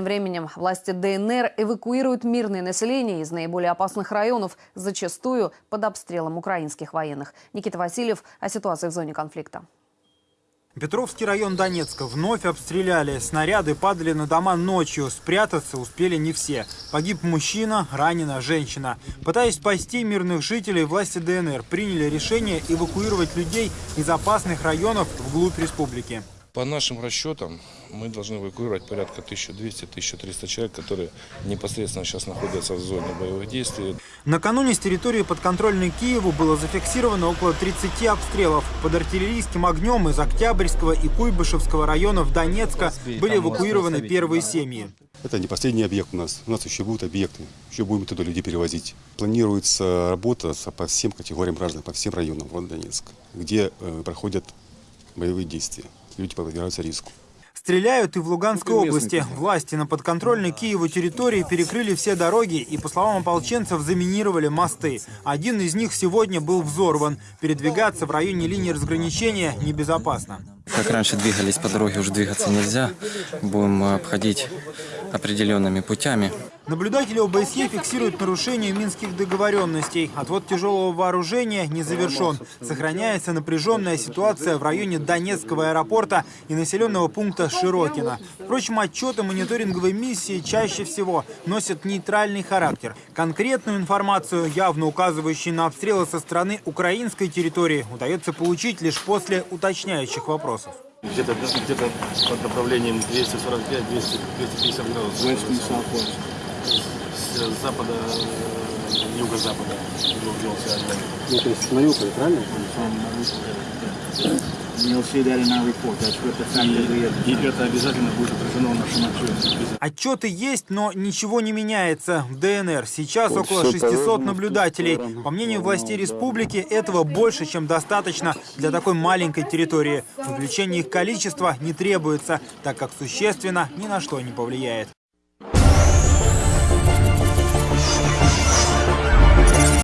Тем временем власти ДНР эвакуируют мирное население из наиболее опасных районов, зачастую под обстрелом украинских военных. Никита Васильев о ситуации в зоне конфликта. Петровский район Донецка вновь обстреляли. Снаряды падали на дома ночью. Спрятаться успели не все. Погиб мужчина, ранена женщина. Пытаясь спасти мирных жителей, власти ДНР приняли решение эвакуировать людей из опасных районов вглубь республики. По нашим расчетам, мы должны эвакуировать порядка 1200-1300 человек, которые непосредственно сейчас находятся в зоне боевых действий. Накануне с территории подконтрольной Киеву было зафиксировано около 30 обстрелов. Под артиллерийским огнем из Октябрьского и Куйбышевского районов Донецка были эвакуированы первые семьи. Это не последний объект у нас. У нас еще будут объекты. Еще будем туда людей перевозить. Планируется работа по всем категориям граждан, по всем районам города Донецк, где э, проходят боевые действия. Люди подвергаются риску. Стреляют и в Луганской области. Власти на подконтрольной Киеву территории перекрыли все дороги и, по словам ополченцев, заминировали мосты. Один из них сегодня был взорван. Передвигаться в районе линии разграничения небезопасно. Как раньше двигались по дороге, уже двигаться нельзя. Будем обходить определенными путями. Наблюдатели ОБСЕ фиксируют нарушение минских договоренностей. Отвод тяжелого вооружения не завершен. Сохраняется напряженная ситуация в районе Донецкого аэропорта и населенного пункта Широкино. Впрочем, отчеты мониторинговой миссии чаще всего носят нейтральный характер. Конкретную информацию, явно указывающую на обстрелы со стороны украинской территории, удается получить лишь после уточняющих вопросов. Где-то где под направлением 245-250 градусов. С запада, э, юго-запада огонь. Ну, то есть Мариуполя, правильно? И это обязательно будет отражено в нашем отчете. Отчеты есть, но ничего не меняется. В ДНР сейчас Вот около всё 600 повернуто в наблюдателей. По мнению властей Ну, республики, этого больше, чем достаточно для такой маленькой территории. Увеличение их количества не требуется, так как существенно ни на что не повлияет.